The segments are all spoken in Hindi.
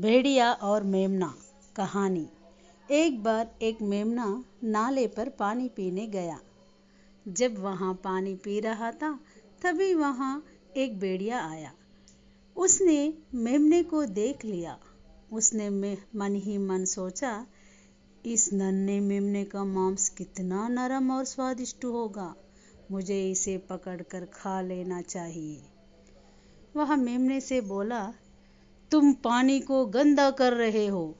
भेड़िया और मेमना कहानी। एक बार एक मेमना नाले पर पानी पीने गया। जब वहाँ पानी पी रहा था, तभी वहाँ एक भेड़िया आया। उसने मेमने को देख लिया। उसने मन ही मन सोचा, इस नन्हे मेमने का मांस कितना नरम और स्वादिष्ट होगा। मुझे इसे पकड़कर खा लेना चाहिए। वह मेमने से बोला तुम पानी को गंदा कर रहे हो।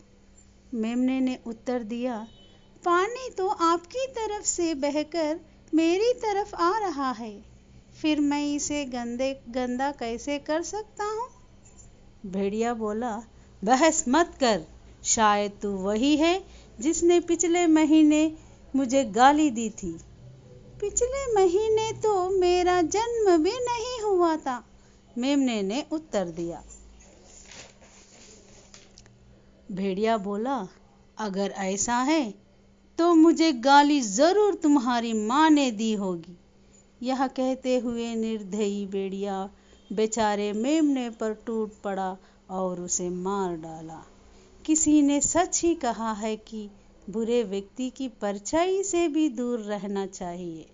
मेमने ने उत्तर दिया, पानी तो आपकी तरफ़ से बहकर मेरी तरफ़ आ रहा है। फिर मैं इसे गंदे, गंदा कैसे कर सकता हूँ? भेड़िया बोला, बहस मत कर, शायद तू वही है जिसने पिछले महीने मुझे गाली दी थी। पिछले महीने तो मेरा जन्म भी नहीं हुआ था, मेमने ने उत्तर दिया। भेड़िया बोला, अगर ऐसा है तो मुझे गाली ज़रूर तुम्हारी माँ ने दी होगी। यह कहते हुए निर्दयी भेड़िया बेचारे मेमने पर टूट पड़ा और उसे मार डाला। किसी ने सच ही कहा है कि बुरे व्यक्ति की परछाई से भी दूर रहना चाहिए।